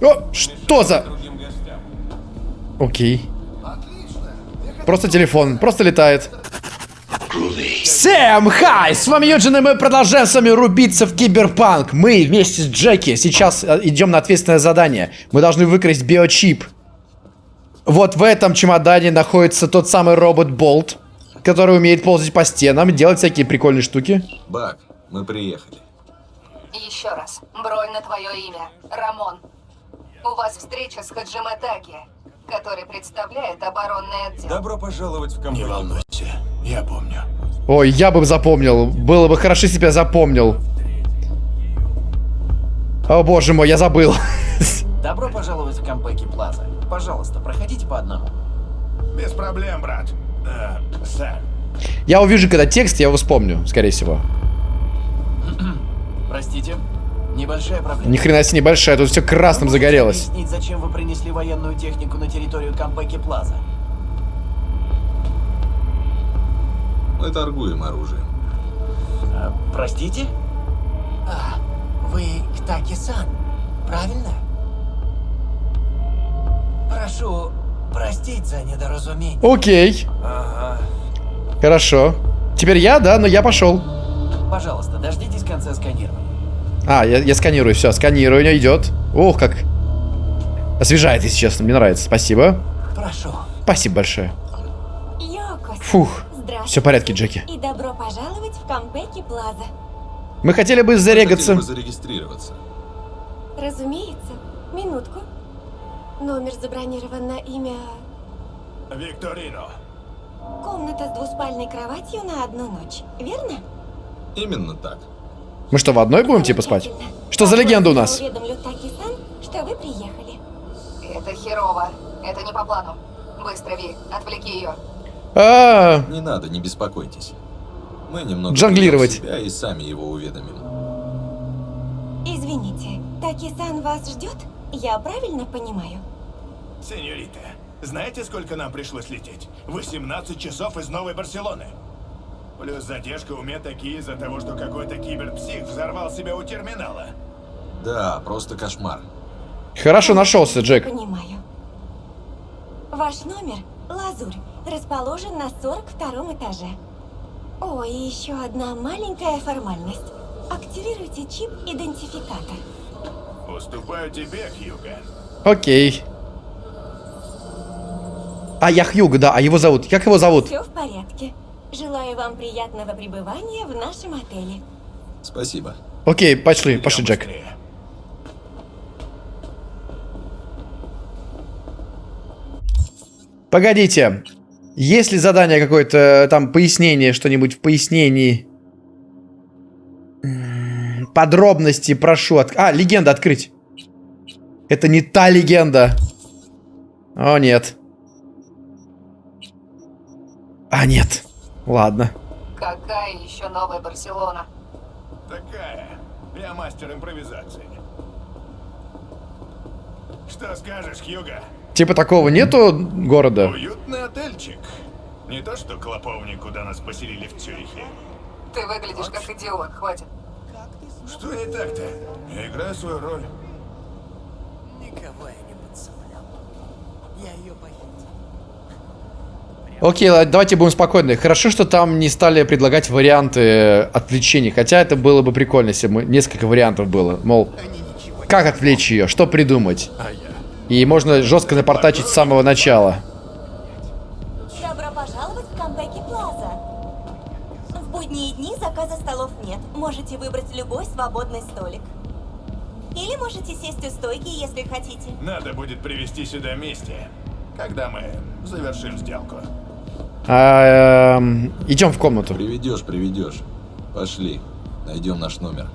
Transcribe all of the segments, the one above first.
О, что за... Окей. Просто телефон, просто летает. Всем хай! С вами Юджин, и мы продолжаем с вами рубиться в Киберпанк. Мы вместе с Джеки сейчас э, идем на ответственное задание. Мы должны выкрасть биочип. Вот в этом чемодане находится тот самый робот Болт, который умеет ползать по стенам, делать всякие прикольные штуки. Бак, мы приехали. Еще раз. Бронь на твое имя. Рамон. У вас встреча с Хаджиме Таки, который представляет оборонный отдел. Добро пожаловать в компанию. Не волнуйся, я помню. Ой, я бы запомнил. Было бы хорошо, если бы я запомнил. О боже мой, я забыл. Добро пожаловать в Кампеки Плаза. Пожалуйста, проходите по одному. Без проблем, брат. Э, сэр. Я увижу, когда текст, я его вспомню, скорее всего. Простите, небольшая проблема. Ни хрена себе небольшая, тут все красным загорелось. объяснить, зачем вы принесли военную технику на территорию Кампеки Плаза? Мы торгуем оружием. А, простите? А, вы Ктаки-сан, правильно? Прошу простить за недоразумение. Окей. Хорошо. Теперь я, да, но я пошел. Пожалуйста, дождитесь конца сканирования. А, я, я сканирую, все, сканирование идет. Ох, как освежает, если честно, мне нравится. Спасибо. Прошу. Спасибо большое. Йокос. Фух. Здравствуйте. Все в порядке, Джеки. И добро пожаловать в Кампеки Плаза. Мы хотели бы зарегаться. Хотели бы зарегистрироваться. Разумеется. Минутку. Номер забронирован на имя... Викторино. Комната с двуспальной кроватью на одну ночь. Верно? Именно так. Мы что, в одной будем типа спать? Что за легенда у Я нас? уведомлю Таки-сан, что вы приехали. Это херово. Это не по плану. Быстро, Ви, отвлеки ее. А, Не надо, не беспокойтесь. Мы немного в себя и сами его уведомим. Извините, Таки-сан вас ждет? Я правильно понимаю? Сеньорита, знаете, сколько нам пришлось лететь? 18 часов из Новой Барселоны. Плюс задержка у меня такие из-за того, что какой-то киберпсих взорвал себя у терминала. Да, просто кошмар. хорошо нашелся, Джек. Понимаю. Ваш номер – Лазурь, расположен на 42 этаже. О, и еще одна маленькая формальность. Активируйте чип-идентификатор. Уступаю тебе, Хьюга. Окей. А, я Хьюг, да, а его зовут? Как его зовут? Все в порядке. Желаю вам приятного пребывания в нашем отеле. Спасибо. Окей, пошли, пошли, Джек. быстрее. Погодите. Есть ли задание какое-то, там, пояснение, что-нибудь в пояснении? Подробности прошу. От... А, легенда открыть. Это не та легенда. О, нет. А, нет. Ладно. Какая еще новая Барселона? Такая. Я мастер импровизации. Что скажешь, Хьюга? Типа такого нету города? Уютный отельчик. Не то что клоповник, куда нас поселили в Цюрихе. Ты выглядишь как идиот, хватит. Что не так-то? Я играю свою роль. Никого я не подцеплял. Я ее боюсь. Окей, давайте будем спокойны. Хорошо, что там не стали предлагать варианты отвлечений. Хотя это было бы прикольно, если бы несколько вариантов было. Мол, как отвлечь ее, что придумать. И можно жестко напортачить с самого начала. Добро пожаловать в Кампеки Плаза. В будние дни заказа столов нет. Можете выбрать любой свободный столик. Или можете сесть у стойки, если хотите. Надо будет привести сюда вместе, когда мы завершим сделку. А, эм, идем в комнату. Приведешь, приведешь. Пошли. Найдем наш номер.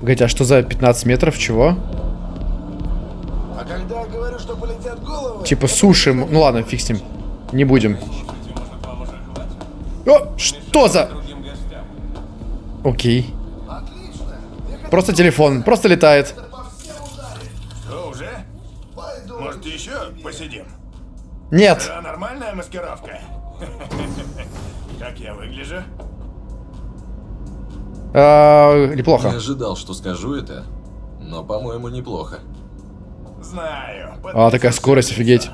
Погодите, а что за 15 метров? Чего? А когда я говорю, что полетят головы... Типа суши. Ну ладно, фиг с ним. Не будем. О, что за... Окей. Просто телефон, просто летает. Посидим? Нет. Да, нормальная маскировка. Как я выгляжу? А, Не неплохо. ожидал, что скажу это, но, по-моему, неплохо. Знаю. А, такая скорость, офигеть.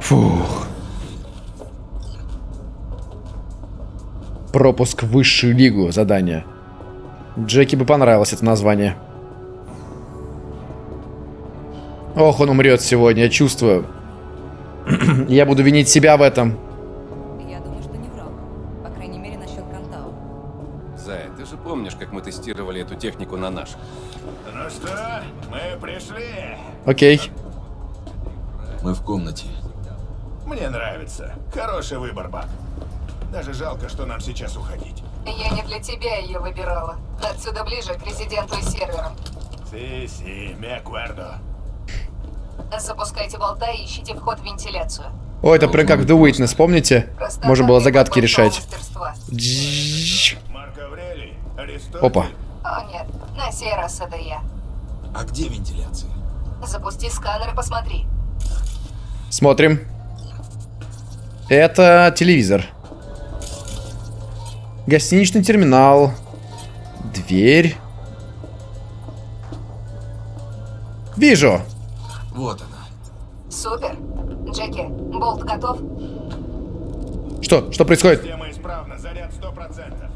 Фух. Пропуск в высшую лигу задание. Джеки бы понравилось это название. Ох, он умрет сегодня, я чувствую. я буду винить себя в этом. Я думаю, что не врал. По крайней мере, насчет Кантау. Зай, ты же помнишь, как мы тестировали эту технику на наших? Ну что, мы пришли. Окей. Мы в комнате. Мне нравится. Хороший выбор, Бак. Даже жалко, что нам сейчас уходить. Я не для тебя ее выбирала. Отсюда ближе к резиденту и серверам. Си-си, me acuerdo. Запускайте болта и ищите вход в вентиляцию. О, это прям как в The Witness, помните? Простота Можно было загадки решать. Аврелий. Опа. О нет, на сей раз это я. А где вентиляция? Запусти сканер и посмотри. Смотрим. Это телевизор. Гостиничный терминал. Дверь. Вижу. Вот она. Супер. Джеки, болт готов? Что? Что происходит? Система исправна, заряд 100%.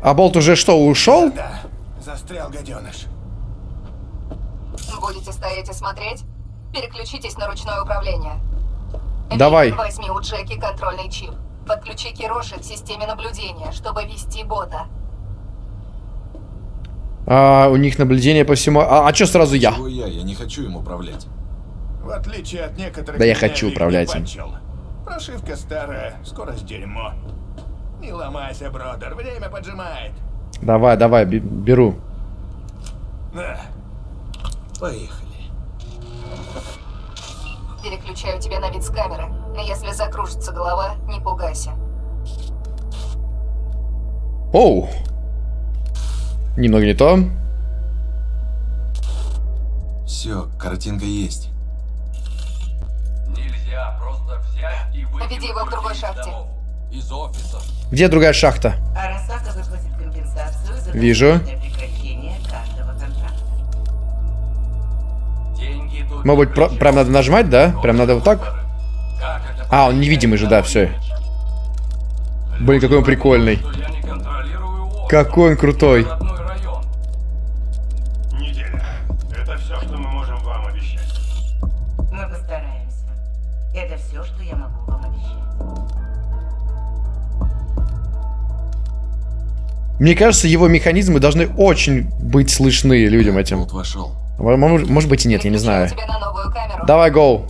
А болт уже что, ушел? Да, застрял гаденыш. Будете стоять и смотреть? Переключитесь на ручное управление. Давай. Возьми у Джеки контрольный чип. Подключи Кироши к системе наблюдения, чтобы вести бота. А, у них наблюдение по всему... А, а что сразу я? Чего я? Я не хочу им управлять. В отличие от некоторых... Да я хочу управлять им. Прошивка старая, скорость дерьмо. Не ломайся, бродер, время поджимает. Давай, давай, бе- беру. На, Поехали. Переключаю тебя на вид с камеры. Если закружится голова, не пугайся. Оу. Немного не то. Все, картинка есть. Нельзя просто взять и Веди его к другой шахте. Из офисов. Где другая шахта? Арасака выплатит компенсацию за Вижу. Может быть, про- прям надо нажимать, да? Прям надо вот так? А, он невидимый же, да, все. Блин, какой он прикольный. Какой он крутой. Мне кажется, его механизмы должны очень быть слышны людям этим. Болт вошел. Может может быть и нет, я не знаю. Давай, гоу.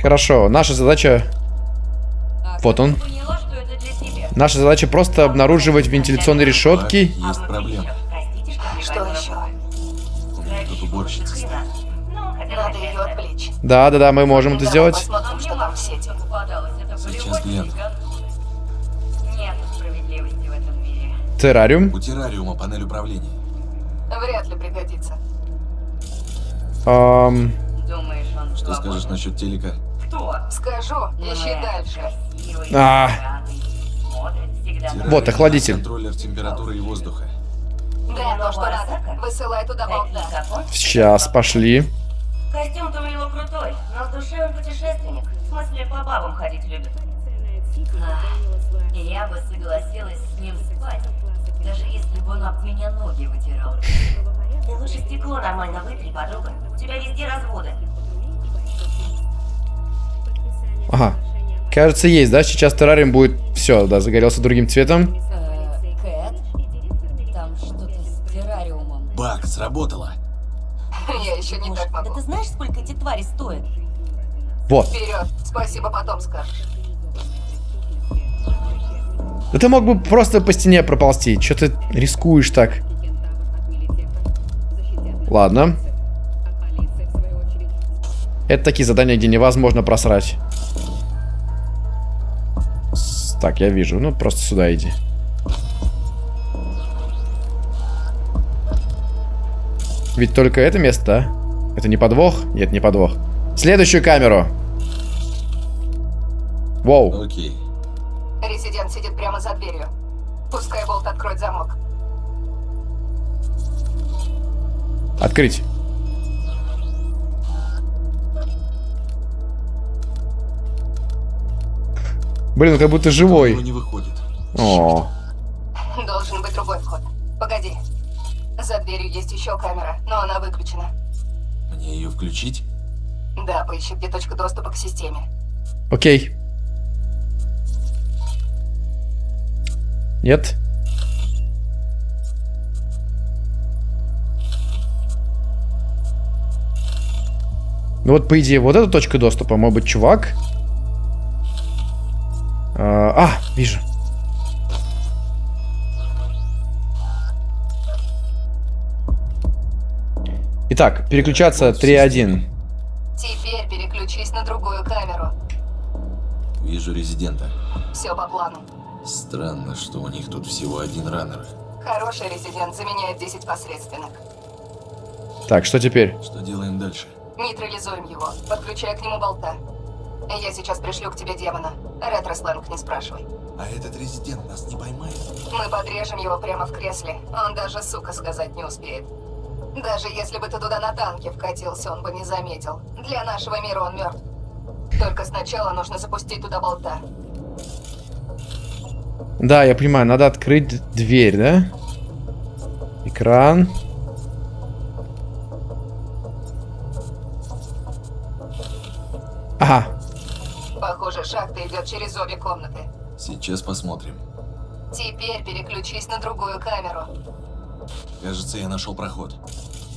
Хорошо, наша задача... Вот он. Наша задача просто обнаруживать вентиляционные решетки. есть проблема. Что Что еще? У меня тут уборщица стоит. Надо ее отвлечь. Да, да, да, мы можем это сделать. Сейчас гляну. Террариум. У террариума панель управления. Вряд ли пригодится. Ам, Думаешь, он Что скажешь насчет телека? Кто? Скажу, ищи дальше. А. Вот, охладитель. Контроллер температуры и воздуха. Да, то, что надо. Высылай туда болта. Он? сейчас, пошли. Костюм-то у него крутой, но в душе он путешественник. В смысле, по бабам ходить любит. Я бы согласилась с ним спать, даже если бы он об меня ноги вытирал. Ты лучше стекло нормально вытри, подруга. У тебя везде разводы. Ага. Кажется, есть, да? Сейчас террариум будет... Все, да, загорелся другим цветом. Э, Кэт? Там что-то с террариумом. Бак, сработало. Я еще не так Да могу. ты знаешь, сколько эти твари стоят? Вот. Вперед. Спасибо, потом скажешь. Да ты мог бы просто по стене проползти. Че ты рискуешь так? Ладно. Это такие задания, где невозможно просрать. Так, я вижу. Ну, просто сюда иди. Ведь только это место, да? Это не подвох? Нет, не подвох. Следующую камеру. Воу. Окей. Резидент сидит прямо за дверью. Пускай болт откроет замок. Открыть. Блин, как будто живой. не выходит. О, Должен быть другой вход. Погоди. За дверью есть еще камера, но она выключена. Мне ее включить? Да, поищи, где точка доступа к системе. окей. Нет? Ну вот, по идее, вот эта точка доступа. Может быть, чувак? А, а, вижу. Итак, переключаться 3.1. Теперь переключись на другую камеру. Вижу резидента. Все по плану. Странно, что у них тут всего один раннер. Хороший резидент заменяет 10 посредственных. Так, что теперь? Что делаем дальше? Нейтрализуем его, подключая к нему болта. Я сейчас пришлю к тебе демона. Ретро-сленг не спрашивай. А этот резидент нас не поймает? Мы подрежем его прямо в кресле. Он даже сука сказать не успеет. Даже если бы ты туда на танке вкатился, он бы не заметил. Для нашего мира он мертв. Только сначала нужно запустить туда болта. Да, я понимаю, надо открыть дверь, да? Экран. Ага, Похоже, шахта идет через обе комнаты. Сейчас посмотрим. Теперь переключись на другую камеру. Кажется, я нашел проход.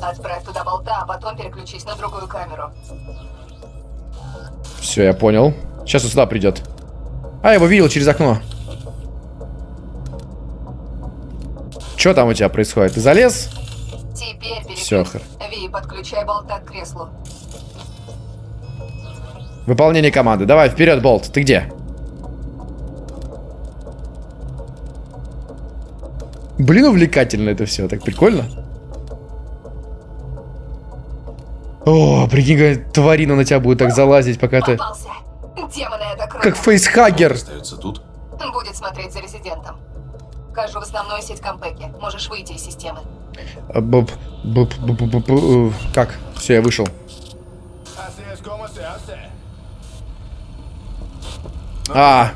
Отправь туда болта, а потом переключись на другую камеру. все, я понял. Сейчас он сюда придет. А, я его видел через окно. Что там у тебя происходит? Ты залез? Теперь. Всё, хр- Ви, подключай болта к креслу. Выполнение команды. Давай, вперед, Болт. Ты где? Блин, увлекательно это все. Так прикольно. О, прикинь, тварина на тебя будет так залазить, пока ты... Попался. Демоны это круто. Как фейсхаггер. Остается тут? Будет смотреть за резидентом. Вхожу в основную сеть Кампеки. Можешь выйти из системы. А, боб- боб- боб- боб- боб- э, Как? Все, я вышел. А,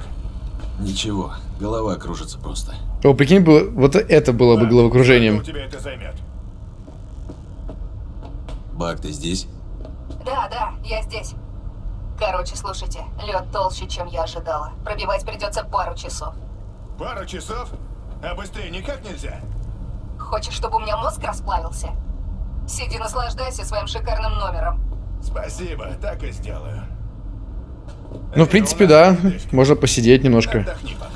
Ничего, голова кружится просто. о, прикинь, было, вот это было бы головокружением. у тебя это займет? Бак, ты здесь? Да, да, я здесь. Короче, слушайте, лед толще, чем я ожидала. Пробивать придется пару часов. Пару часов? А быстрее никак нельзя? Хочешь, чтобы у меня мозг расплавился? Сиди, наслаждайся своим шикарным номером. Спасибо, так и сделаю. Ну, в принципе, да. Можно посидеть немножко. Отдохни пока.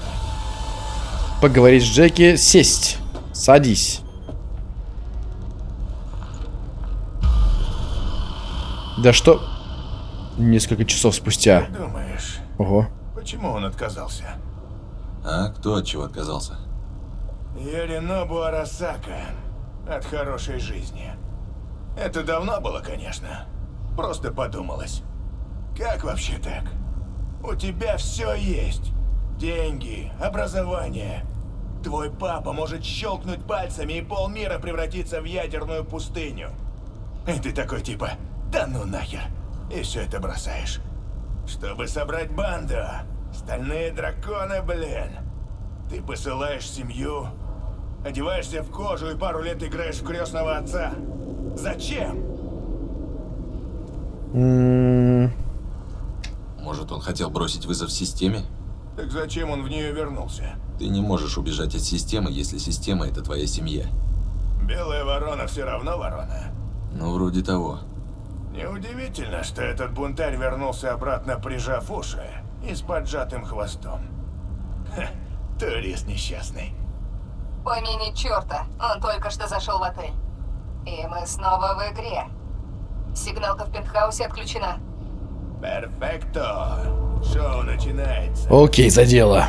Поговорить с Джеки. Сесть. Садись. Да что... Несколько часов спустя. Думаешь, Ого. почему он отказался? А кто от чего отказался? Яринобу Арасака. От хорошей жизни. Это давно было, конечно. Просто подумалось. Как вообще так? У тебя все есть. Деньги, образование. Твой папа может щелкнуть пальцами и полмира превратиться в ядерную пустыню. И ты такой типа, да ну нахер. И все это бросаешь. Чтобы собрать банду. Стальные драконы, блин. Ты посылаешь семью, одеваешься в кожу и пару лет играешь в крестного отца. Зачем? Может, он хотел бросить вызов системе? Так зачем он в нее вернулся? Ты не можешь убежать от системы, если система — это твоя семья. Белая ворона все равно ворона. Ну, вроде того. Неудивительно, что этот бунтарь вернулся обратно, прижав уши и с поджатым хвостом. Ха, турист несчастный. Помяни черта, он только что зашел в отель. И мы снова в игре. Сигналка в пентхаусе отключена. Перфекто. Шоу начинается. Окей, за дело.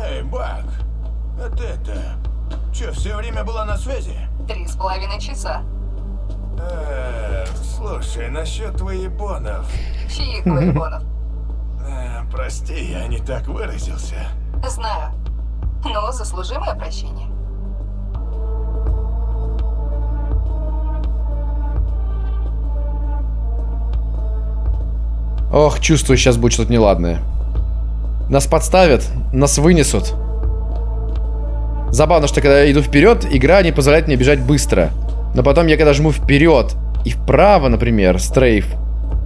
Эй, Бак, а ты-то... Че, все время была на связи? Три с половиной часа. Э, слушай, насчет твоебонов. Чьих воебонов? Прости, я не так выразился. Знаю. Но заслужимое прощение. Ох, чувствую, сейчас будет что-то неладное. Нас подставят, нас вынесут. Забавно, что когда я иду вперед, игра не позволяет мне бежать быстро. Но потом я когда жму вперед и вправо, например, стрейф,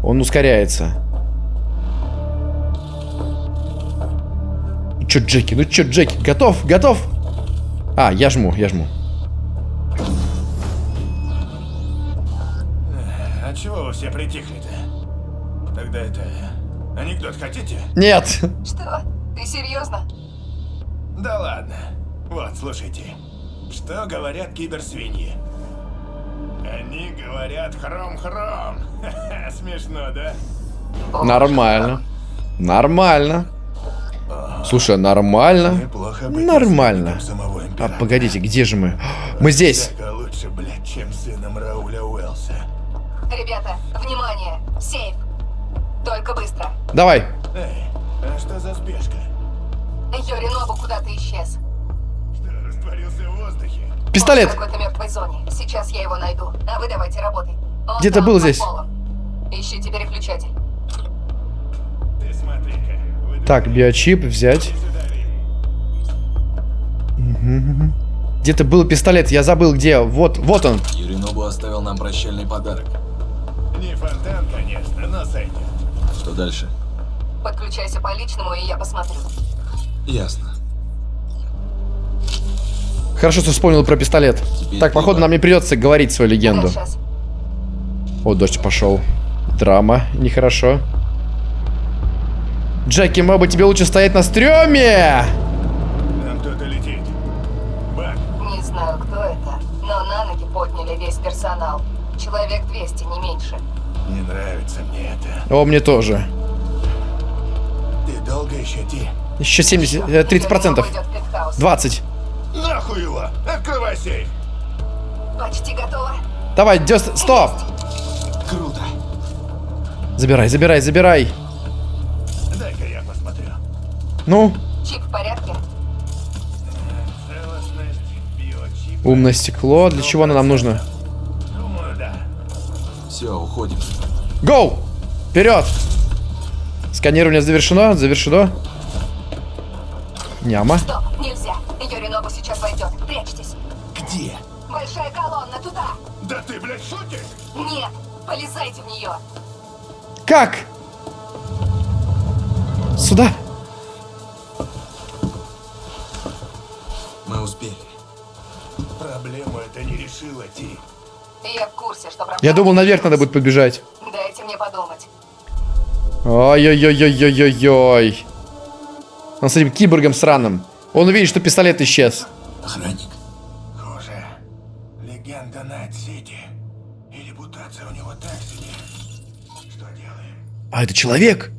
он ускоряется. Чё, Джеки, ну чё, Джеки, готов, готов? А, я жму, я жму. А чего вы все притихли-то? Тогда это... Анекдот хотите? Нет. Что? Ты серьезно? Да ладно. Вот, слушайте. Что говорят киберсвиньи? Они говорят хром-хром. Смешно, да? Нормально. Нормально. Слушай, нормально. Быть Нормально. самого А, погодите, где же мы? Мы здесь. Всяко лучше, блядь, чем сыном Рауля Уэллса. Ребята, внимание! Сейф! Только быстро. Давай. Эй, а что за спешка? Йоринобу куда-то исчез. Что, растворился в воздухе? Пистолет. Он в какой-то мертвой зоне. Сейчас я его найду. А вы давайте работай. Где-то был здесь. полом. Ищите переключатель. Ты смотри-ка. Так, биочип взять. Где-то был пистолет, я забыл где. Вот, вот он. Юринобу оставил нам прощальный подарок. Не фонтан, конечно, но сойдет. Что дальше? Подключайся по личному, и я посмотрю. Ясно. Хорошо, что вспомнил про пистолет. Теперь Так, походу, нам не придется говорить свою легенду. О, дождь пошел. Драма, нехорошо. Джеки, быть, тебе лучше стоять на стреме? Там кто-то летит. Бак, Не знаю, кто это, но на ноги подняли весь персонал. Человек 200, не меньше. не нравится мне это. О, мне тоже. Ты долго еще идти? Еще 70, э, 30 процентов. Йоринобу идет в пентхаус. 20. Нахуй его! Открывай сейф! Почти готово. Давай, дёс... Стоп! Круто. Забирай, забирай, забирай. Ну, Чип в порядке? Умное стекло. Для чего оно нам нужно? Думаю, да. Все, уходим. Гоу! Вперед! Сканирование завершено, завершено. Няма. Стоп, нельзя. Йоринобу сейчас войдет. Прячьтесь. Где? Большая колонна туда. Да ты, блядь, шутишь? Нет, полезайте в нее. Как? Сюда. Успели. Проблему это не решила, Ти. Я в курсе, что проблема. Я думал, наверх надо будет подбежать. Дайте мне подумать. Ой-ой-ой-ой-ой-ой. Он с этим киборгом сраным. Он увидит, что пистолет исчез. Охранник. Хуже. Легенда Найт-Сити. И репутация у него так себе. Что делаем? А, это человек.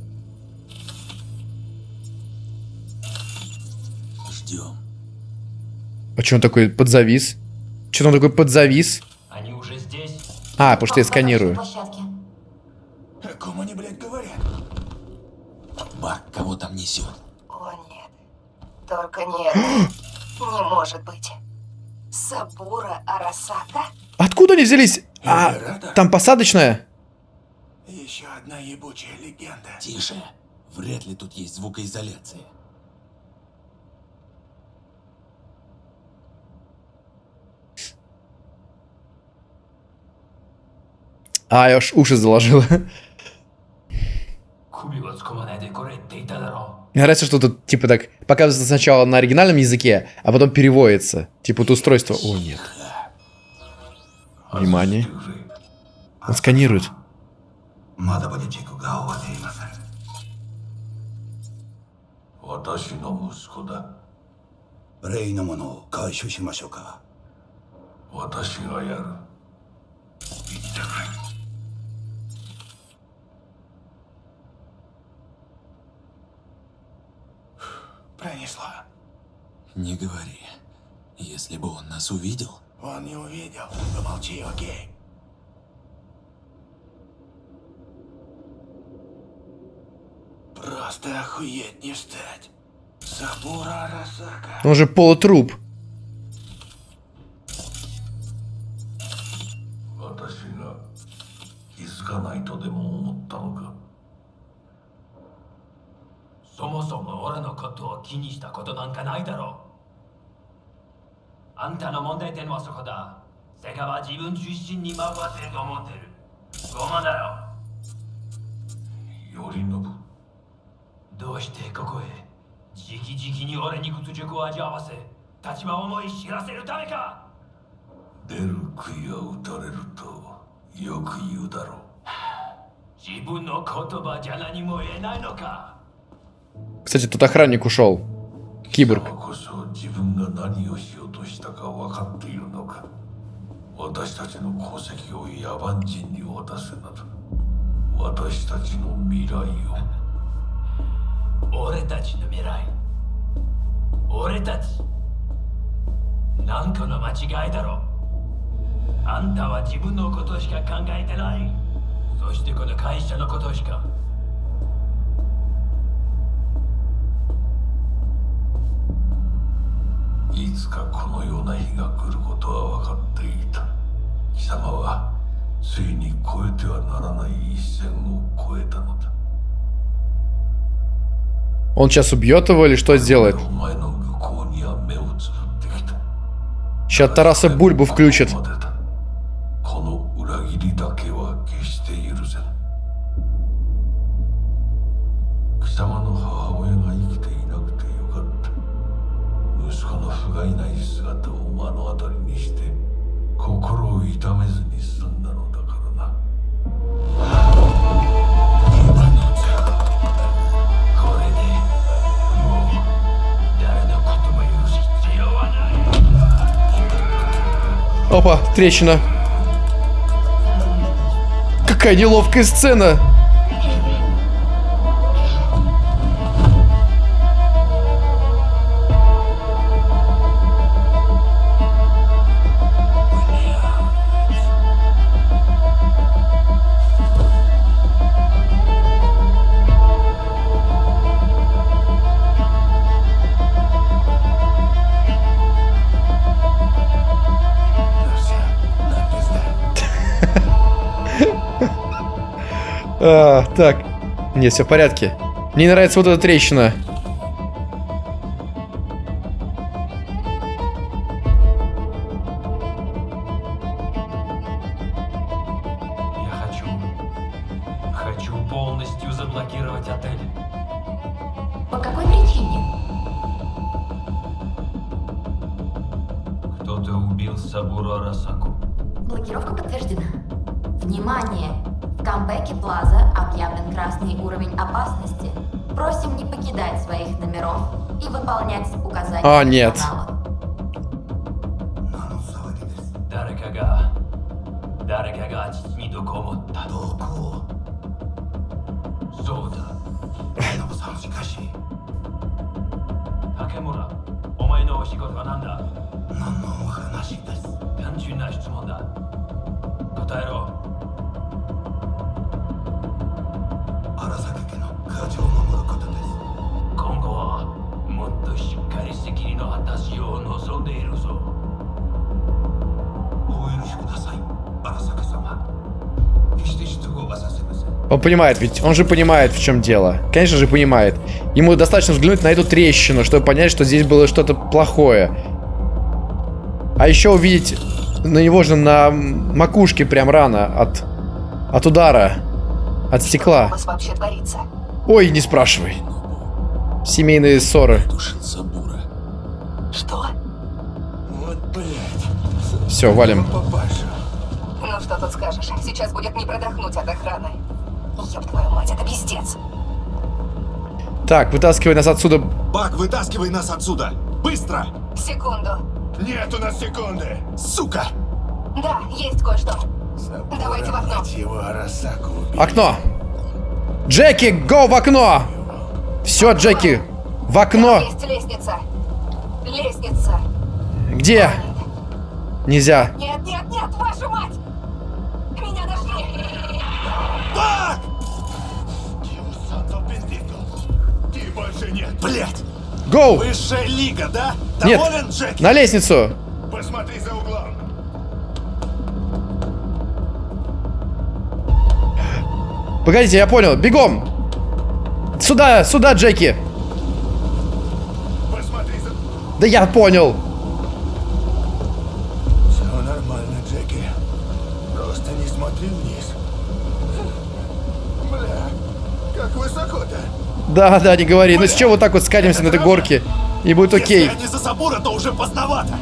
А что он такой подзавис? Что он такой подзавис? Они уже здесь. А, потому что я сканирую. О ком они, блядь, говорят? Бак, кого там несет? О, нет. Только нет. Не может быть. Сабура Арасака? Откуда они взялись? А, там посадочная? Еще одна ебучая легенда. Тише. Вряд ли тут есть звукоизоляция. А, я аж уши заложила. 首をつかまないでこれって言っただろ Мне нравится, что тут, типа, так показывается сначала на оригинальном языке, а потом переводится. Типа, вот устройство... О, нет. Внимание. Он сканирует. まだまだ軸が終わっていません。私の息子だレイのものを回収しましょうか。私がやる Пронесло. Не говори. Если бы он нас увидел... Он не увидел. Помолчи, окей? Просто Просто охуеть не встать. Сабура Арасака. Он же полутруп. を気にしたことなんかないだろう。あんたの問題点はそこだ。世界は自分中心に回ってると思ってる。ごまだよ。頼信どうしてここへ直々に俺に屈辱を味わわせ立場を思い知らせるためか。出る杭は打たれるとよく言うだろう。自分の言葉じゃ何も言えないのか Кстати, тут охранник ушел. 貴 Киборг. 様こそ自分が何をしようとしたか分かっているのか私たちの功績を野蛮人に渡せなど私たちの未来を俺たちの未来俺たちなんかの間違いだろあんたは自分のことしか考えてないそしてこの会社のことしか いつかこのような日が来ることは分かっていた貴様はついに越えてはならない一線を越えたのだ Он сейчас убьет его или что сделает? お前の愚行には目をつぶってきた Сейчас Тараса Бульбу включит. Трещина. Какая неловкая сцена. Так. Нет, все в порядке. Мне не нравится вот эта трещина. Я хочу... Хочу полностью заблокировать отель. По какой причине? Кто-то убил Сабуру Арасаку. Блокировка подтверждена. Внимание! В камбэке Плаза объявлен красный уровень опасности. Просим не покидать своих номеров и выполнять указания А, нет. персонала. 何の騒ぎです誰かが誰かが父に毒を持ったどこそうだノブさんしかし竹村お前のお仕事は何だ何のお話です単純な質問だ Он понимает, ведь он же понимает, в чем дело. Конечно же, понимает. Ему достаточно взглянуть на эту трещину, чтобы понять, что здесь было что-то плохое. А еще увидеть на него же на макушке прям рана от, от удара, от Что у стекла. вас вообще творится? Ой, не спрашивай. Семейные ссоры. Что? Вот блядь Все, валим. Ну что тут скажешь? Сейчас будет не продохнуть от охраны. Ёб твою мать, это пиздец. Так, вытаскивай нас отсюда. Бак, вытаскивай нас отсюда! Быстро! Секунду. Нет у нас секунды Сука! Да, есть кое-что. Давайте в окно. его. Окно. Джеки, го в окно! Все, Джеки, в окно. Есть лестница. Лестница. Где? Нельзя. Нет, нет, нет, вашу мать! Меня нашли! Бак! Больше нет. Блять! Гоу! Высшая лига, да? Нет, Доволен, Джеки? на лестницу. Посмотри за углом. Погодите, я понял. Бегом! Сюда, сюда, Джеки! Посмотри за... Да я понял. Да, да, не говори. Ну с чего вот так вот скатимся на этой горке? И будет окей. Если они за Сабура, то уже поздновато.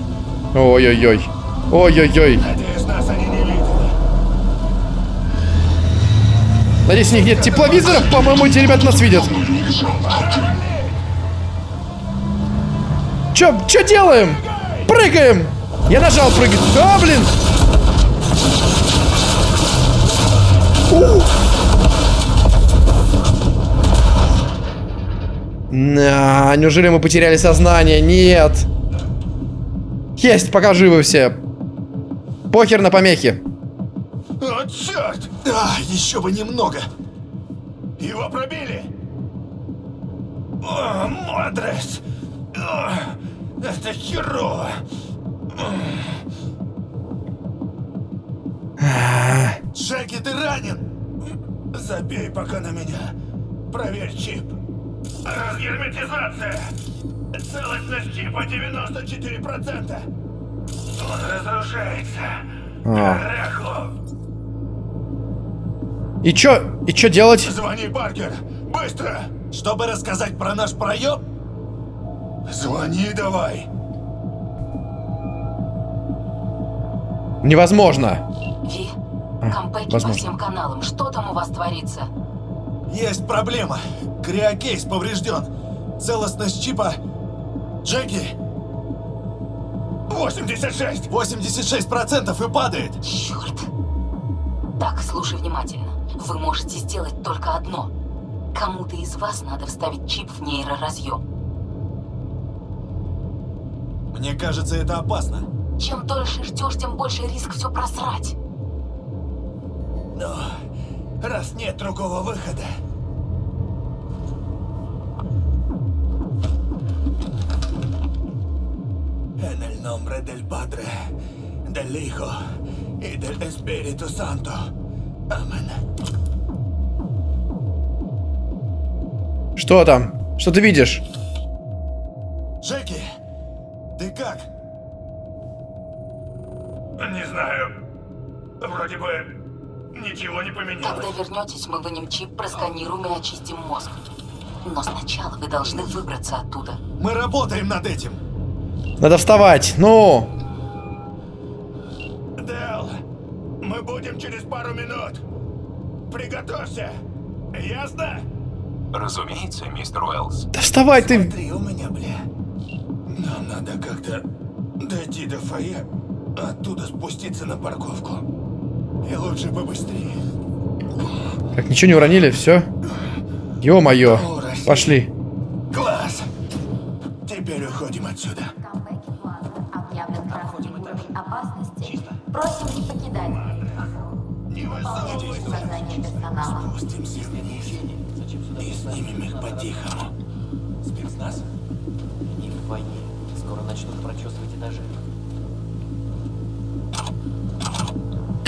Ой-ой-ой. Ой-ой-ой. Надеюсь, нас они не видели. Надеюсь, у них нет тепловизоров. По-моему, эти ребята нас видят. Чё, чё делаем? Прыгаем! Я нажал прыгать. А, блин! У! На, неужели мы потеряли сознание? Нет. Есть, пока живы все. Похер на помехи. О, черт! А, еще бы немного. Его пробили! О, Мадрес! О, это херово! Джеки, ты ранен? Забей пока на меня. Проверь чип. Разгерметизация! Целостность чипа 94%! Он разрушается! А. Рехло! И чё? И чё делать? Звони, Паркер! Быстро! Чтобы рассказать про наш проем? Звони давай! Невозможно. Ви, А, компеки по возможно. всем каналам. Что там у вас творится? Есть проблема. Криокейс поврежден. Целостность чипа... Джеки, 86! 86% и падает. Черт. Так, слушай внимательно. Вы можете сделать только одно. Кому-то из вас надо вставить чип в нейроразъем. Мне кажется, это опасно. Чем дольше ждешь, тем больше риск все просрать. Но раз нет другого выхода... En el nombre del Padre, del Hijo y del Espíritu Santo. Amén. Что там? Что ты видишь? Джеки, ты как? Не знаю. Вроде бы ничего не поменялось. Когда вернетесь, мы вынем чип, просканируем и очистим мозг. Но сначала вы должны выбраться оттуда. Мы работаем над этим. Надо вставать. Ну. Дэл, мы будем через пару минут. Приготовься. Ясно? Разумеется, мистер Уэллс. Да вставай ты. Смотри у меня, бля. Нам надо как-то дойти до фойе, оттуда спуститься на парковку. И лучше побыстрее. Как ничего не уронили, все. Ё-моё. Пошли.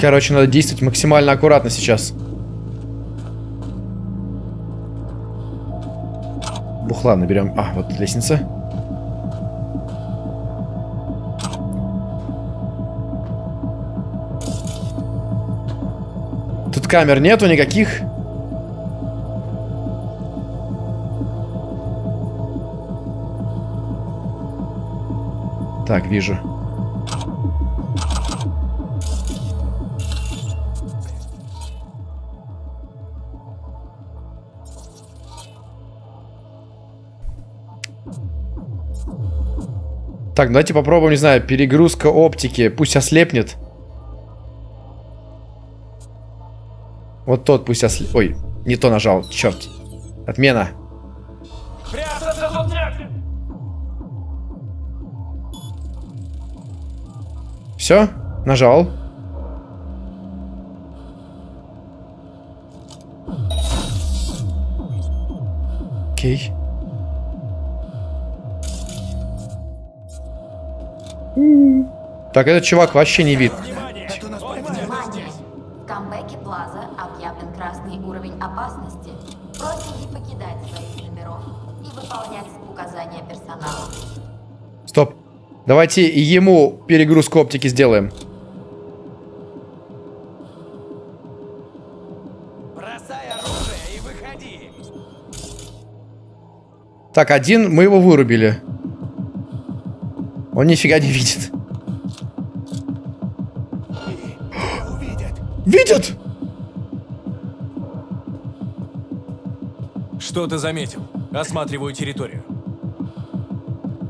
Короче, надо действовать максимально аккуратно сейчас. Бухла наберем. А, вот лестница. Тут камер нету никаких. Так, вижу. Так, давайте попробуем, не знаю, перегрузка оптики. Пусть ослепнет. Вот тот пусть ослеп... Ой, не то нажал, черт. Отмена. Все, нажал. Окей. Так, этот чувак вообще не вид. Внимание! В камбэке Плаза объявлен красный уровень опасности. Просим не покидать своих номеров и выполнять указания персонала. Стоп. Давайте ему перегрузку оптики сделаем. Бросай оружие и выходи. Так, один, мы его вырубили. Он нифига не видит. Видят! Что ты заметил? Осматриваю территорию.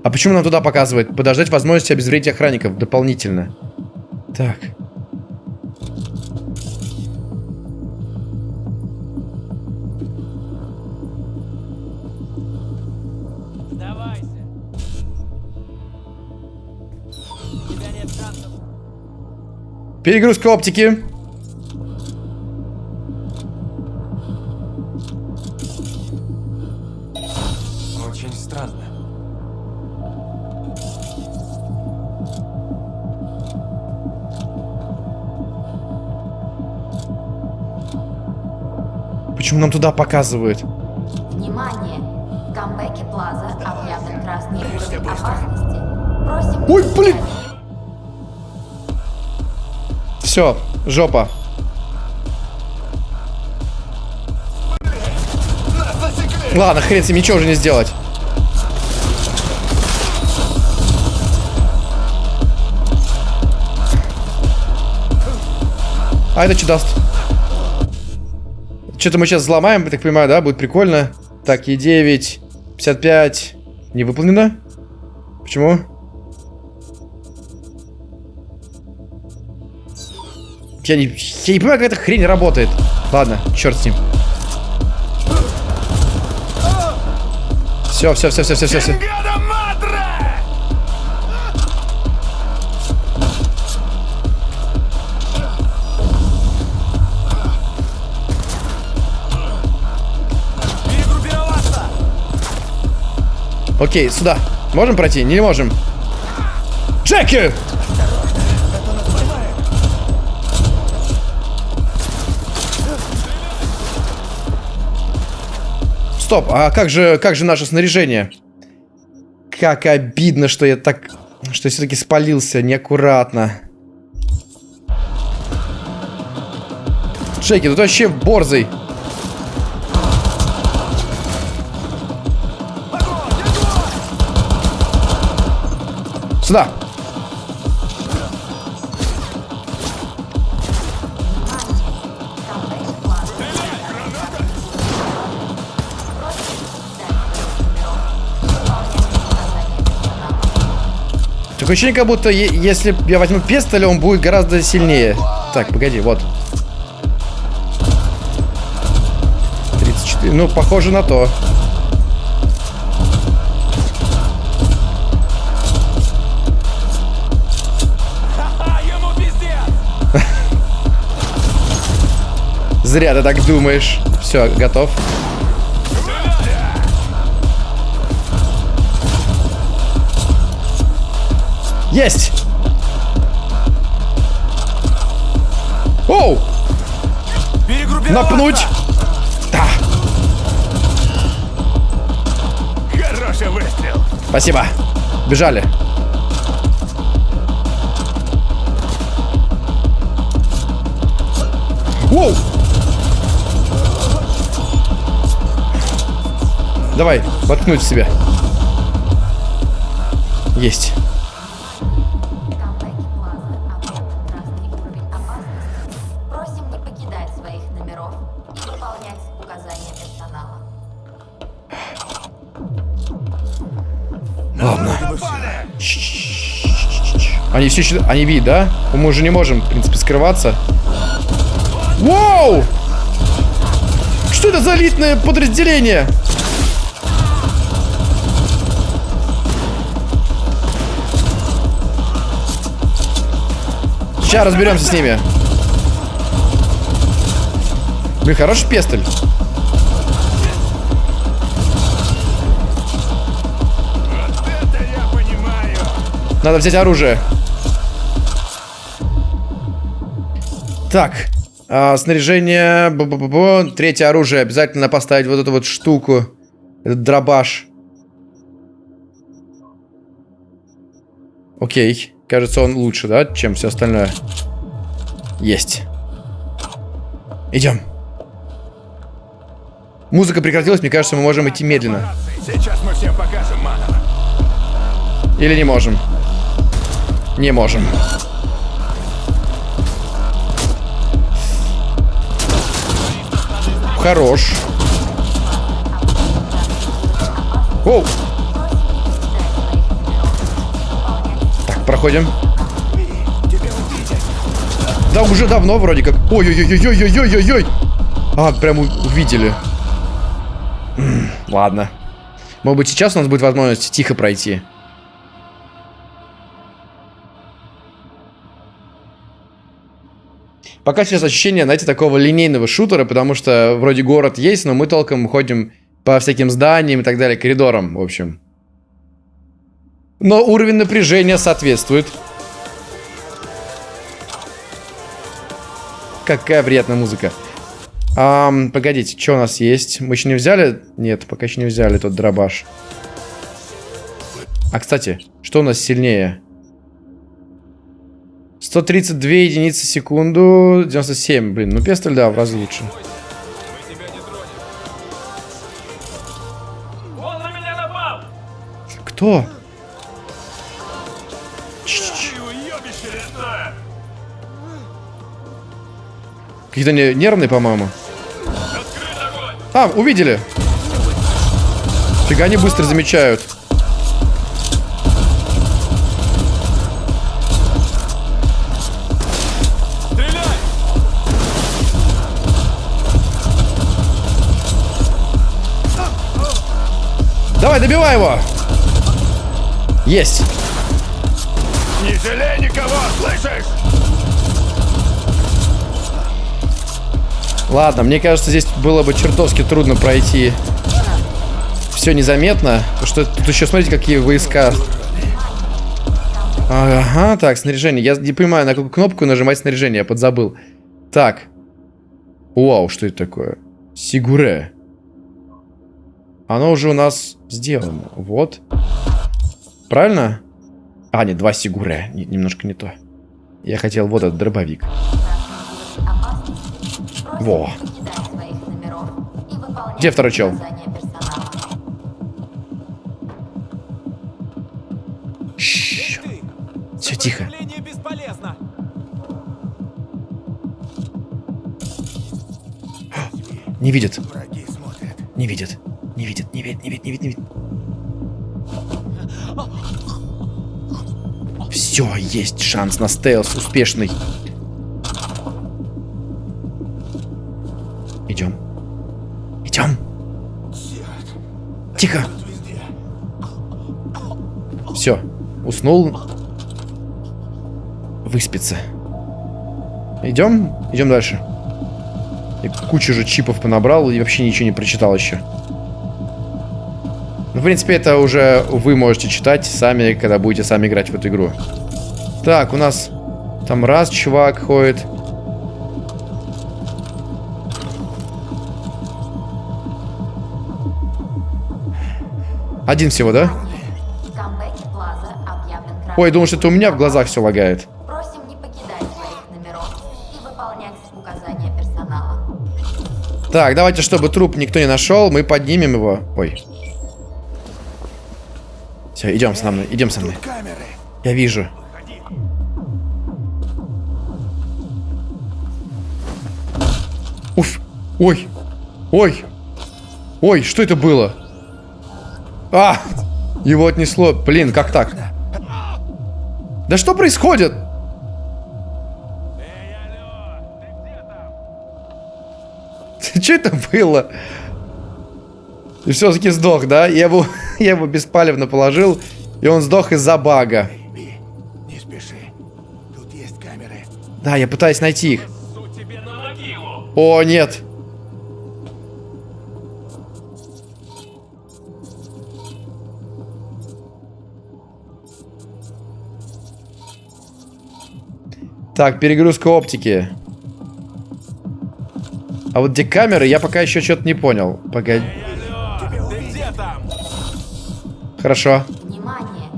А почему нам туда показывает? Подождать возможности обезвредить охранников дополнительно. Так. Перегрузка оптики. Очень странно. Почему нам туда показывают? Внимание! В камбэке Плаза объявлен красный уровень опасности. Просим Ой, блин! Все, жопа. Ладно, хрен с ним, ничего уже не сделать. А это что даст? Что-то мы сейчас взломаем, так понимаю, да? Будет прикольно. Так, Е9, 55. Не выполнено? Почему? Я не, я не понимаю, как эта хрень работает. Ладно, черт с ним. Все, все, все, все, все, все, все. Окей, сюда. Можем пройти? Не можем. Джеки! Стоп, а как же, как же наше снаряжение? Как обидно, что я так... Что все-таки спалился неаккуратно. Джеки, тут вообще борзый. Сюда. Такое ощущение, как будто если я возьму пестоль, он будет гораздо сильнее. Так, погоди, вот. 34. Ну, похоже на то. Зря ты так думаешь. Все, готов. Есть! Оу! Напнуть! Да. Хороший выстрел. Спасибо. Бежали. Воу! Давай, воткнуть в себя. Есть. Они все еще... Они видят, да? Мы уже не можем, в принципе, скрываться. Воу! Что это за элитное подразделение? Сейчас разберемся с ними. Блин, хороший пестоль. Надо взять оружие. Так. а, снаряжение. -бу -бу -бу. Третье оружие. Обязательно поставить вот эту вот штуку. Этот дробаш. Окей. Кажется, он лучше, да, чем все остальное. Есть. Идем. Музыка прекратилась, мне кажется, мы можем идти медленно. Или не можем. Не можем. Хорош. Оу. Так, проходим. Да, уже давно вроде как. Ой-ой-ой-ой-ой-ой-ой-ой. А, прям увидели. Ладно. Может быть, сейчас у нас будет возможность тихо пройти. Пока сейчас ощущение, знаете, такого линейного шутера, потому что вроде город есть, но мы толком ходим по всяким зданиям и так далее, коридорам, в общем. Но уровень напряжения соответствует. Какая приятная музыка. Ам, погодите, что у нас есть? Мы еще не взяли? Нет, пока еще не взяли тот дробаш. А, кстати, что у нас сильнее? 132 единицы в секунду, 97, блин, ну пестоль, да, в разы лучше. Кто? Какие-то не- нервные, по-моему. А, увидели. Фига они быстро замечают. Давай, добивай его! Есть! Не жалей никого, слышишь? Ладно, мне кажется, здесь было бы чертовски трудно пройти все незаметно. Что тут еще, смотрите, какие войска. Ага, так, снаряжение. Я не понимаю, на какую кнопку нажимать снаряжение, я подзабыл. Так. Вау, что это такое? Сигуре. Оно уже у нас сделано. Вот. Правильно? А, нет, два сигуре. Не- немножко не то. Я хотел вот этот дробовик. Во. Где второй чел? Все тихо. Не видит. Не видит. Не видит, не видит, не видит, не видит, не видит. Все, есть шанс на стелс успешный. Идем. Идем. Тихо. Все, уснул. Выспится. Идем? Идем дальше. И кучу же чипов понабрал и вообще ничего не прочитал еще. Ну, в принципе, это уже вы можете читать сами, когда будете сами играть в эту игру. Так, у нас там раз чувак ходит. Один всего, да? Ой, думал, что это у меня в глазах все лагает. Так, давайте, чтобы труп никто не нашел, мы поднимем его. Ой. Все, идем со мной, идем со мной. Я вижу. Уф. Ой. Ой. Ой, что это было? А! Его отнесло. Блин, как так? Да что происходит? Что это было? И все-таки сдох, да? Я его, я его беспалевно положил, и он сдох из-за бага. Не спеши. Тут есть камеры. Да, я пытаюсь найти их. О, нет. Так, перегрузка оптики. А вот где камеры, я пока еще что-то не понял. Погоди. Хорошо. Внимание!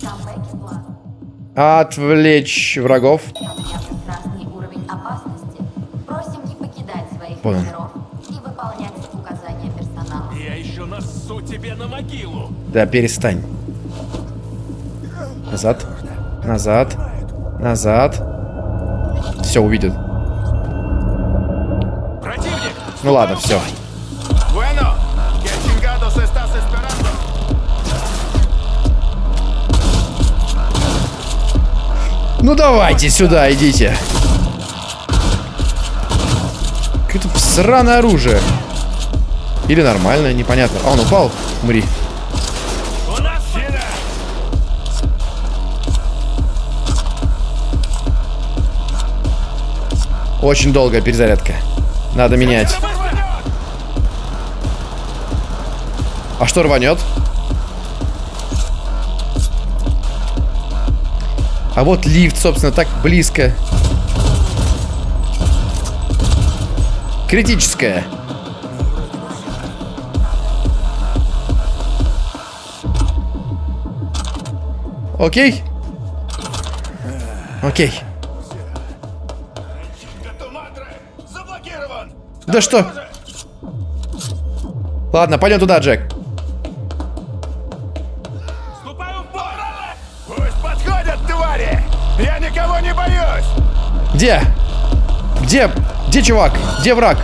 Камбэке плаза Отвлечь врагов. объявлен красный уровень опасности. Просим не покидать своих Понял. номеров и выполнять указания персонала. Я еще насу тебе на могилу. Да, перестань. Назад. Назад. Назад. Все, увидит. Противник! Ну ладно, все. Ну давайте сюда, идите. Какое-то сраное оружие. Или нормальное, непонятно. А, он упал? Умри. Очень долгая перезарядка. Надо менять. А что рванет? А вот лифт, собственно, так близко. Критическая. Окей? Окей. Да что? Ладно, пойдем туда, Джек. Где? Где? Где чувак? Где враг?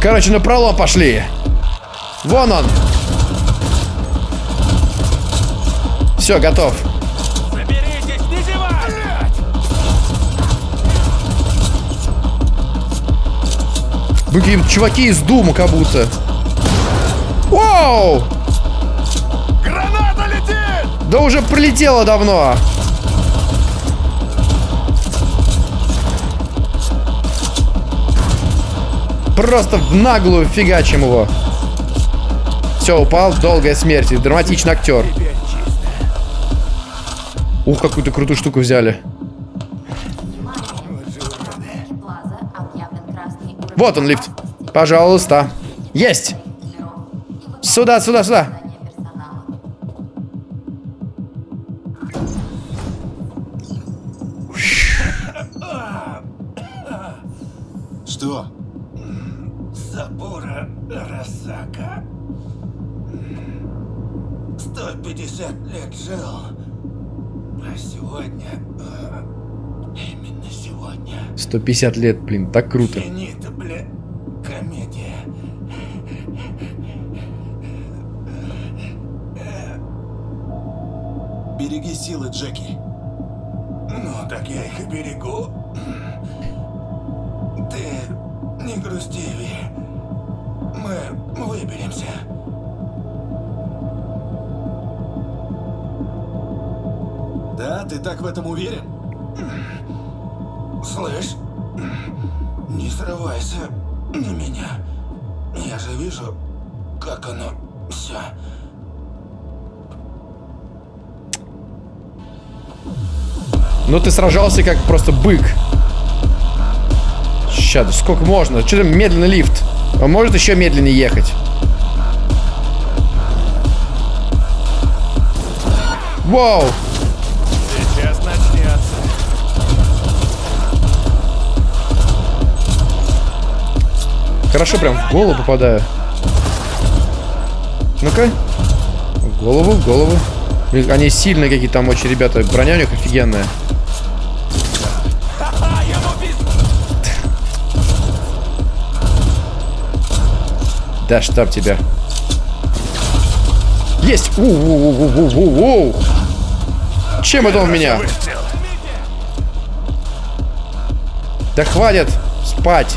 Короче, на пролом пошли. Вон он. Все, готов. Заберитесь, не! Вы какие-то чуваки из Дума как будто. Вау! Граната летит! Да уже прилетело давно. Просто в наглую фигачим его. Все, упал. Долгая смерть. Драматичный актер. Ух, какую-то крутую штуку взяли. Вот он, лифт. Пожалуйста. Есть. Сюда, сюда, сюда. 150 лет, блин, так круто. Сражался как просто бык. Сейчас, сколько можно? Что там медленный лифт? Он может еще медленнее ехать? Вау! Сейчас начнется. Хорошо, прям в голову попадаю. Ну-ка. В голову, в голову. Они сильные какие-то там очень ребята. Броня у них офигенная. Да штаб тебя. Есть! У-у-у-у-у-у-у! Чем это он меня? Да хватит спать.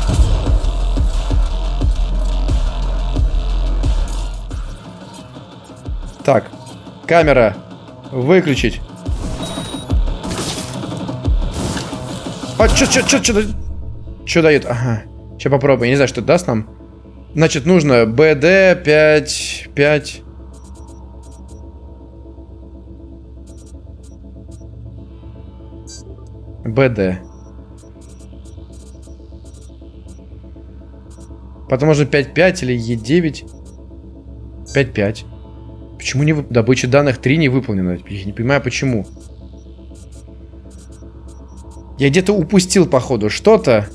Так, камера выключить. А, чё, чё, чё, чё, чё дает? Ага. Сейчас попробуем. Я не знаю, что даст нам. Значит, нужно BD 5, 5. БД. Потом можно 5.5 или Е9. 5.5. Почему не вы... добыча данных 3 не выполнена? Я не понимаю, почему. Я где-то упустил, походу, что-то.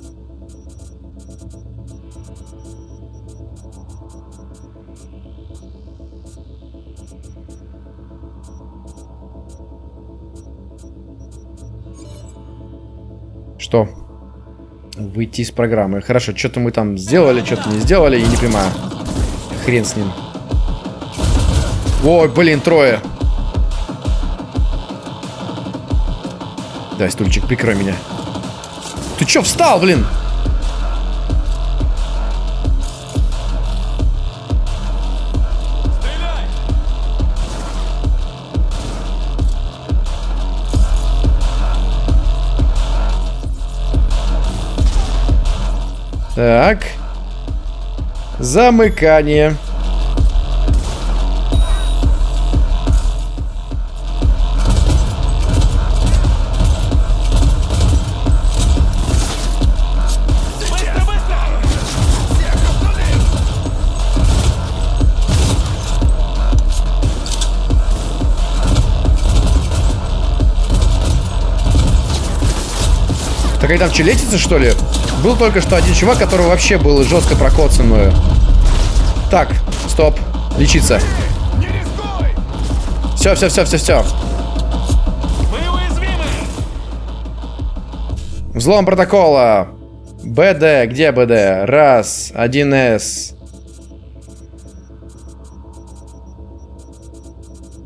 Что? Выйти из программы. Хорошо, что-то мы там сделали, что-то не сделали, я не понимаю. Хрен с ним. Ой, блин, трое. Дай, стульчик, прикрой меня. Ты чё встал, блин? Так. Замыкание. Так они там челетицы, что ли? Был только что один чувак, который вообще был жестко прокоцан мною. Так, стоп. Лечиться. Все, все, все, все, все. Взлом протокола. БД, где БД? Раз, 1С.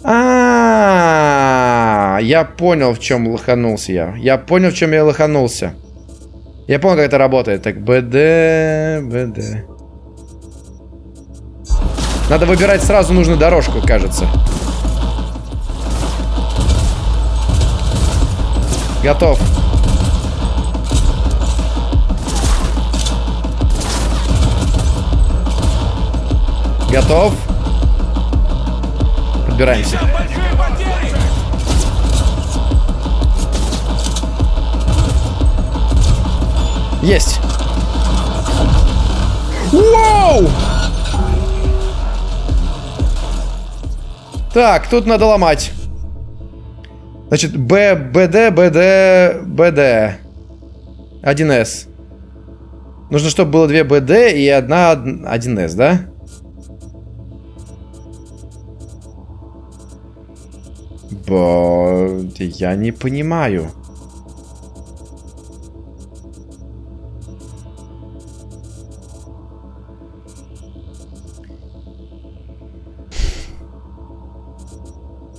А, -а, а, я понял, в чем лоханулся я. Я понял, в чем я лоханулся. Я понял, как это работает. Так, БД, БД. Надо выбирать сразу нужную дорожку, кажется. Готов. Готов. Подбираемся. Есть. Вау! Так, тут надо ломать. Значит, Б, БД, БД, БД. 1С. Нужно, чтобы было две БД и одна 1С, да? Бо... Я не понимаю.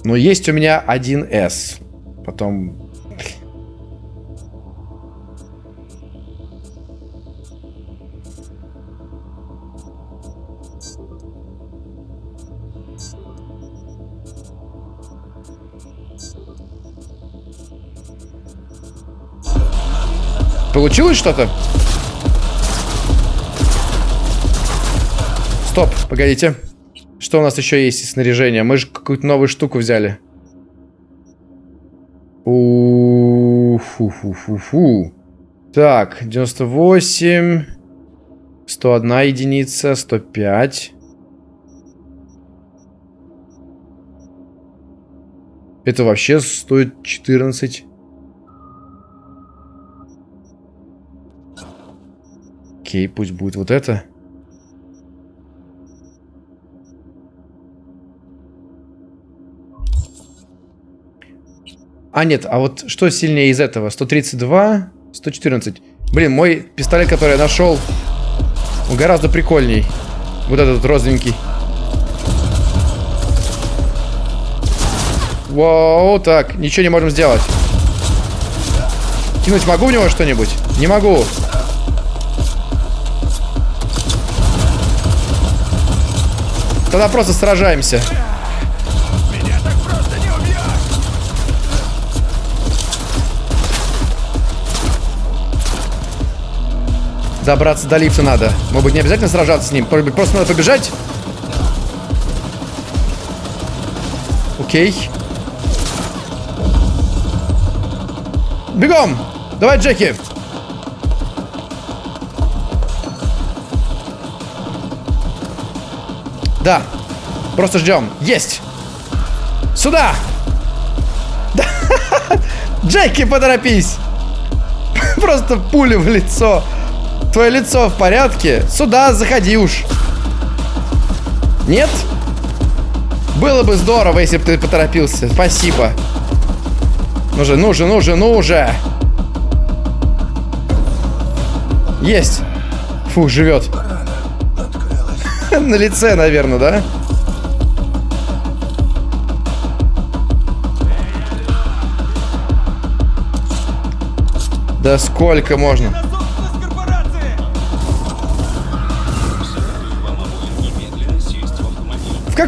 Но есть у меня 1С. Потом... Получилось что-то? Стоп, погодите. Что у нас еще есть из снаряжения? Мы же какую-то новую штуку взяли. У-фу-фу-фу-фу. Так, 98. 101 единица, 105. Это вообще стоит 14. Окей, пусть будет вот это. А, нет, а вот что сильнее из этого? 132, 114. Блин, мой пистолет, который я нашел, он гораздо прикольней. Вот этот розовенький. Вау, так, ничего не можем сделать. Кинуть могу в него что-нибудь? Не могу. Тогда просто сражаемся. Добраться до лифта надо. Может быть, не обязательно сражаться с ним. Просто надо побежать. Окей. Бегом! Давай, Джеки. Да. Просто ждем. Есть. Сюда. Да. Джеки, поторопись. Просто пули в лицо. Твое лицо в порядке? Сюда заходи уж. Нет? Было бы здорово, если бы ты поторопился. Спасибо. Ну же, ну же, ну же, ну же. Есть. Фу, живет. На лице, наверное, да? Да сколько можно?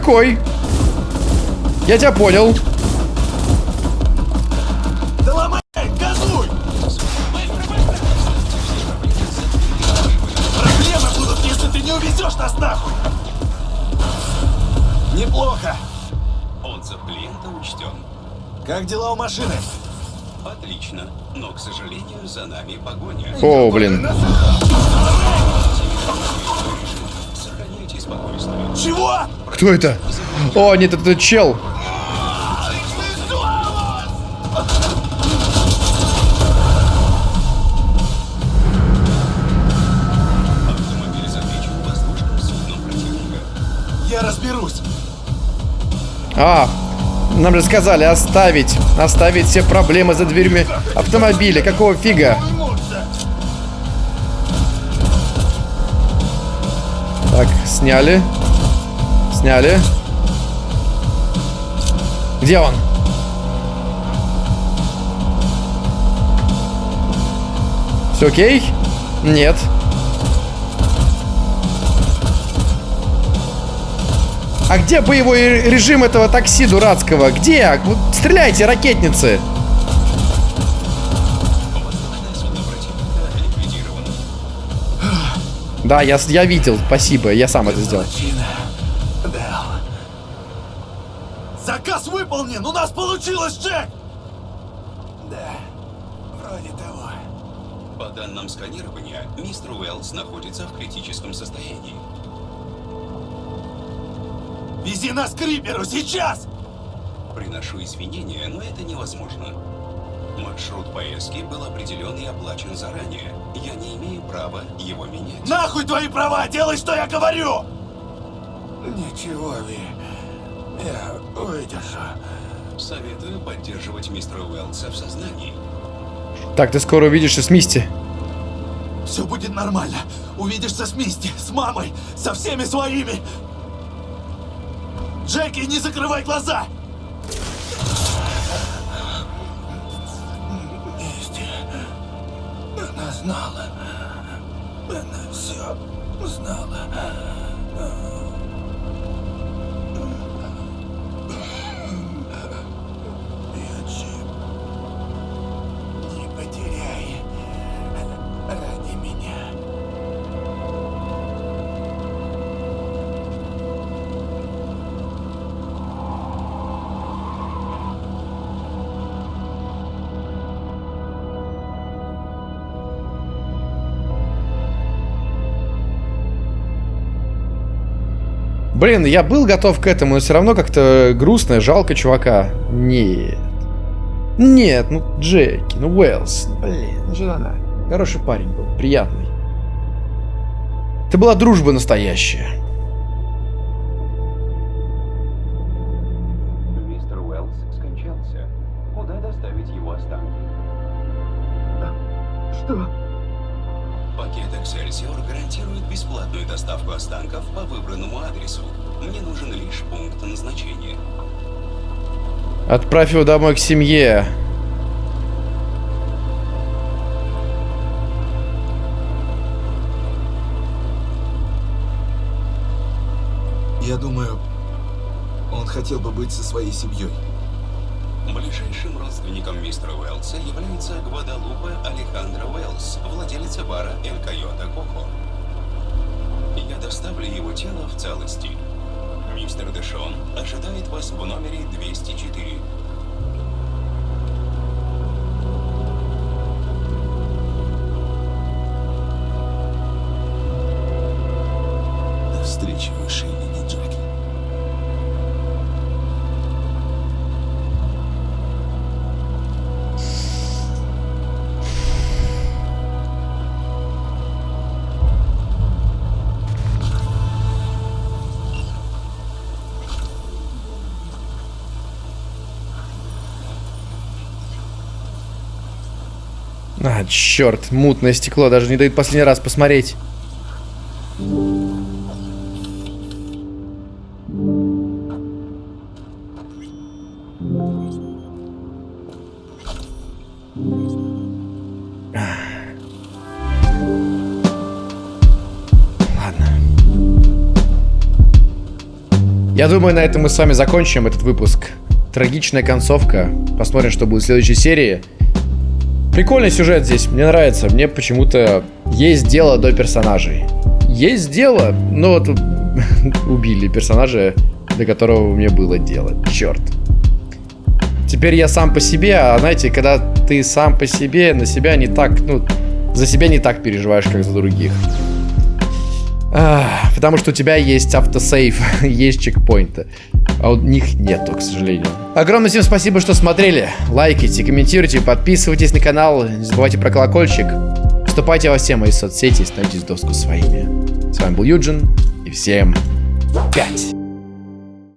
В какой? Я тебя понял. Да ломай, газуй! Проблемы будут, если ты не увезешь нас нахуй! Неплохо. Отзыв клиента учтен. Как дела у машины? Отлично. Но, к сожалению, за нами погоня. О, блин. Кто это? О, нет, это чел. Я разберусь. А, нам же сказали оставить. Оставить все проблемы за дверьми автомобиля. Какого фига? Так, сняли. Сняли. Где он? Все окей? Нет. А где боевой режим этого такси дурацкого? Где? Стреляйте, ракетницы! Да, я, я видел, спасибо, я сам это сделал. Получилось, Джек! Да, вроде того. По данным сканирования, мистер Уэллс находится в критическом состоянии. Вези нас к Риперу сейчас! Приношу извинения, но это невозможно. Маршрут поездки был определен и оплачен заранее. Я не имею права его менять. Нахуй твои права! Делай, что я говорю! Ничего, Ви. Я выдержу. Советую поддерживать мистера Уэллса в сознании. Так, ты скоро увидишься с Мисти. Все будет нормально. Увидишься с Мисти, с мамой, со всеми своими. Джеки, не закрывай глаза! Мисти. Она знала. Она все знала. Блин, я был готов к этому, но все равно как-то грустно, жалко чувака. Нет. Нет, ну Джеки, ну Уэллс, блин, ну что она? Хороший парень был, приятный. Это была дружба настоящая. Отправь его домой к семье. Я думаю, он хотел бы быть со своей семьей. Ближайшим родственником мистера Уэллса является Гвадалупе Алехандро Уэллс, владелица бара Эль Койота Коко. Я доставлю его тело в целости. Мистер Дэшон ожидает вас в номере 204. Черт, мутное стекло, даже не дают последний раз посмотреть. Я думаю, на этом мы с вами закончим этот выпуск. Трагичная концовка. Посмотрим, что будет в следующей серии. Прикольный сюжет здесь, мне нравится. Мне почему-то есть дело до персонажей. Есть дело, но вот убили персонажа, до которого мне было дело. Черт. Теперь я сам по себе, а знаете, когда ты сам по себе, на себя не так, ну, за себя не так переживаешь, как за других. Потому что у тебя есть автосейв, есть чекпоинты. А у них нету, к сожалению. Огромное всем спасибо, что смотрели. Лайкайте, комментируйте, подписывайтесь на канал. Не забывайте про колокольчик. Вступайте во все мои соцсети и становитесь доску своими. С вами был Юджин. И всем пять.